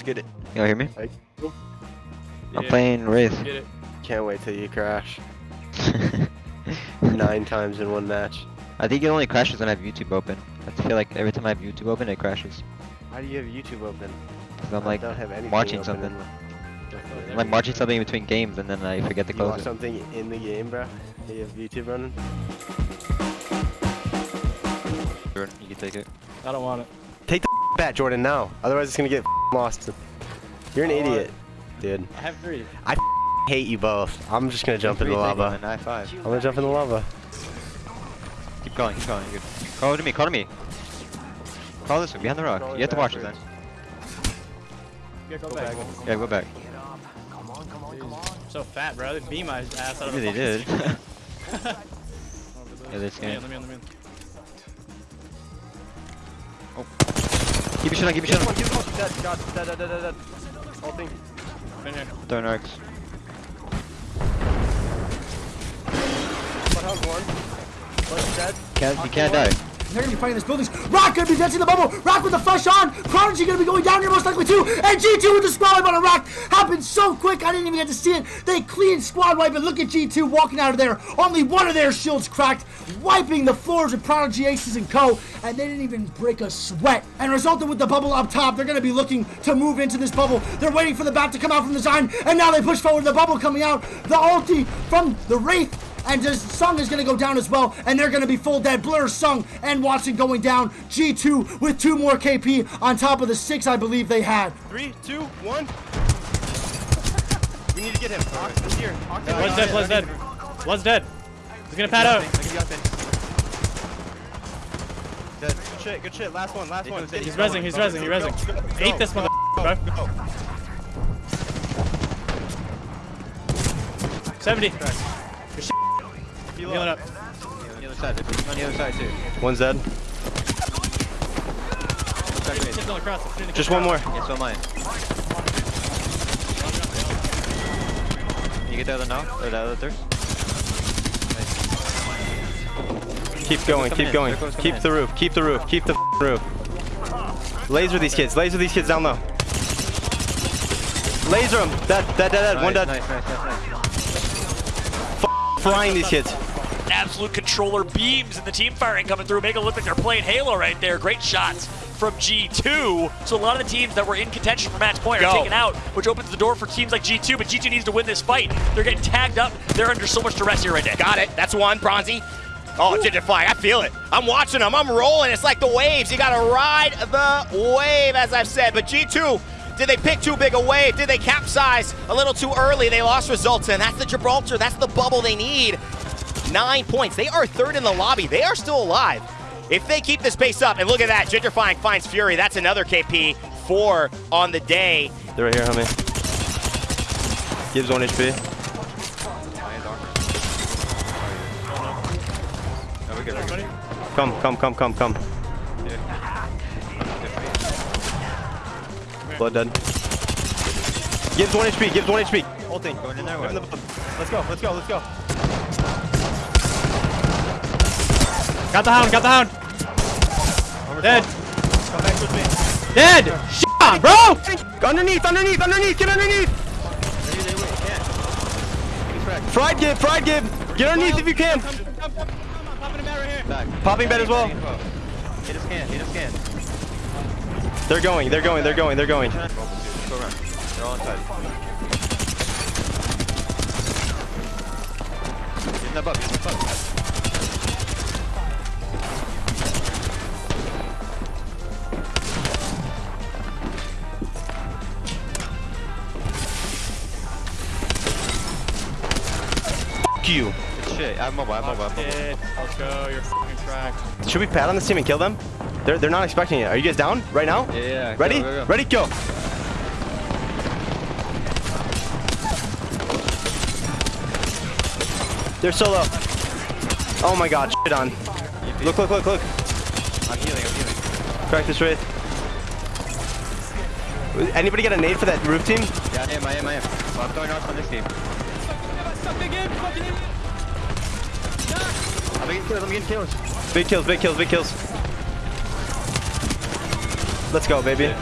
Let's get it. Y'all hear me? Hey. I'm Yeah, playing Wraith. Get it. Can't wait till you crash. Nine times in one match. I think it only crashes when I have YouTube open. I feel like every time I have YouTube open, it crashes. Why do you have YouTube open? Because I'm I like don't have anything watching something. I'm like watching something in between games and then I forget to You close watch it. something in the game, bro? You have YouTube running? Jordan, you can take it. I don't want it. Take bat, Jordan, now. Otherwise, it's gonna get lost. You're an Oh, idiot, dude. I have three. I Hate you both. I'm just gonna jump in the Three, take it, lava. man, High five. I'm gonna jump in the lava. Keep going, keep going. You're good. Crawl to me, call to me. Call this way, behind the rock. You have to watch it then. Yeah, go, back. Yeah, go back. Come on, come on, come on. So fat, bro. They beat my ass out of Maybe the they fucking- did. Over Yeah, this. this Yeah, game. let me in, let me in. Keep it shit on, keep it shit one, this one. Dead, God, dead, dead, dead, dead, dead. Whole thing. Been here. Throwing arcs. What hell's one? One's dead. Can't, you can't die. They're gonna be fighting this buildings. Rock gonna be dancing the bubble. Rock with the flush on. Prodigy gonna be going down here most likely too. And G2 with the squad wipe on a Rock. Happened so quick I didn't even get to see it. They clean squad wipe and look at G2 walking out of there. Only one of their shields cracked, wiping the floors with Prodigy Aces and Co. And they didn't even break a sweat. And resulted with the bubble up top, they're gonna be looking to move into this bubble. They're waiting for the bat to come out from the Zion. And now they push forward. The bubble coming out. The ulti from the Wraith and this Sung is gonna go down as well, and they're gonna be full dead. Blur, Sung, and Wattson going down. G2 with two more KP on top of the six I believe they had. Three, two, one. We need to get him. Ox here. Ox is Blood's here. dead, blood's dead. Blood's dead. He's gonna pad out. Dead. Good shit, good shit. Last one, last one. He's rezzing, he's rezzing, he's rezzing. Ate this mother, bro. 70. Good shit. Healing up. On the other side, on the other side too. One's dead. Shit's on the cross. I'm shooting the Just one more. Yeah, so am I. You get the other now? Or the other third? Keep going, keep going. Keep the roof, keep the roof, keep the roof. Laser these kids, laser these kids down low. Laser them. Dead, dead, dead, dead. One Nice, dead. Nice, nice, nice, nice. Frying these kids. Absolute controller beams and the team firing coming through, making it look like they're playing Halo right there. Great shots from G2. So a lot of the teams that were in contention for match point are Go. taken out, which opens the door for teams like G2. But G2 needs to win this fight. They're getting tagged up. They're under so much duress here right now. Got it. That's one, Bronzy. Oh, Ginger Flying. I feel it. I'm watching them. I'm rolling. It's like the waves. You got to ride the wave, as I've said. But G2, did they pick too big a wave? Did they capsize a little too early? They lost results, and that's the Gibraltar. That's the bubble they need. Nine points. They are third in the lobby. They are still alive. If they keep this pace up, and look at that, Gentrifying finds Fury. That's another KP. Four on the day. They're right here, homie. Gives one HP. No, we're good, we're good. Come, come, come, come, come. Blood dead. Gives one HP, gives one HP. Whole thing. Going in there, Give him the what? bump. Let's go, let's go, let's go. Got the hound, got the hound. Dead. Come back with me. Dead. Shit on, bro. Underneath, underneath, underneath, get underneath! Fried gib, fried gib! Get underneath if you can! Back. Popping bed as well. Hit his can, hit his can. They're going, they're going, they're going, they're going. Go around. They're all inside. Give him that buff, give him you. Good shit. I'm mobile, I'm mobile, I'm mobile. Let's go. You're fucking cracked. Should we pat on this team and kill them? They're, they're not expecting it. Are you guys down right now? Yeah, yeah. Ready? Go, go, go. Ready, go! They're so low. Oh my god, shit on. Look, look, look, look. I'm healing, I'm healing. Crack this wraith. Anybody get a nade for that roof team? Yeah, I am, I am, I am. Well, I'm throwing arcs on this team. I'm getting kills, I'm getting kills. Big kills, big kills, big kills. Let's go, baby.